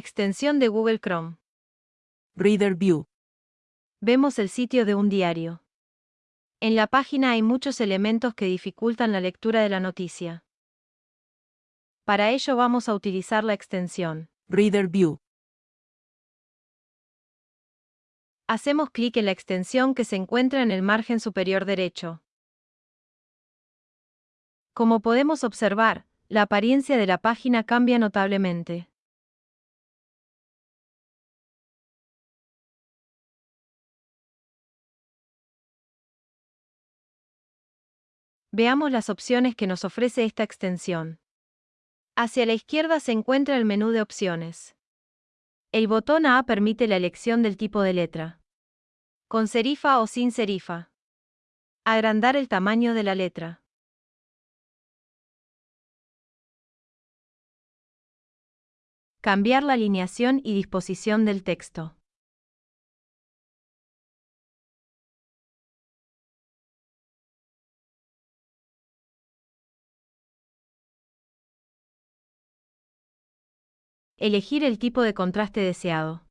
Extensión de Google Chrome. Reader View. Vemos el sitio de un diario. En la página hay muchos elementos que dificultan la lectura de la noticia. Para ello vamos a utilizar la extensión Reader View. Hacemos clic en la extensión que se encuentra en el margen superior derecho. Como podemos observar, la apariencia de la página cambia notablemente. Veamos las opciones que nos ofrece esta extensión. Hacia la izquierda se encuentra el menú de opciones. El botón A permite la elección del tipo de letra. Con serifa o sin serifa. Agrandar el tamaño de la letra. Cambiar la alineación y disposición del texto. Elegir el tipo de contraste deseado.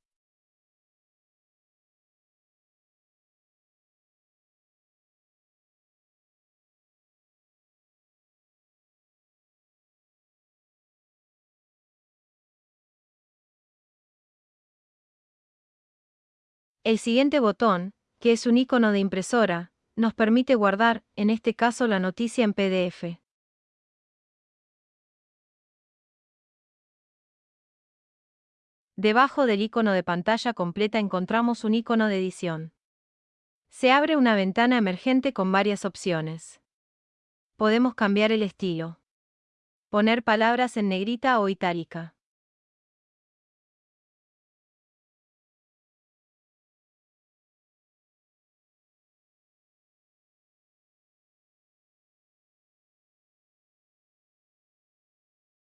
El siguiente botón, que es un icono de impresora, nos permite guardar, en este caso la noticia en PDF. Debajo del icono de pantalla completa encontramos un icono de edición. Se abre una ventana emergente con varias opciones. Podemos cambiar el estilo. Poner palabras en negrita o itálica.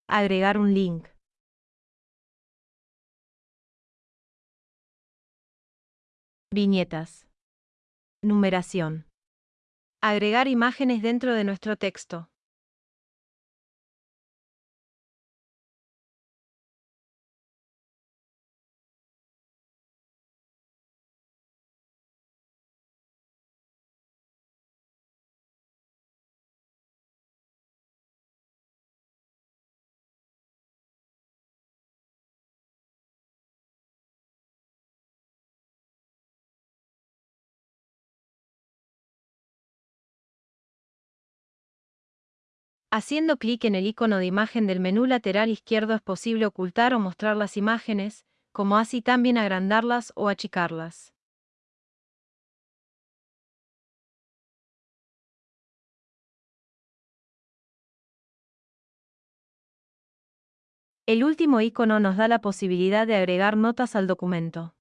Agregar un link. Viñetas. Numeración. Agregar imágenes dentro de nuestro texto. Haciendo clic en el icono de imagen del menú lateral izquierdo es posible ocultar o mostrar las imágenes, como así también agrandarlas o achicarlas. El último icono nos da la posibilidad de agregar notas al documento.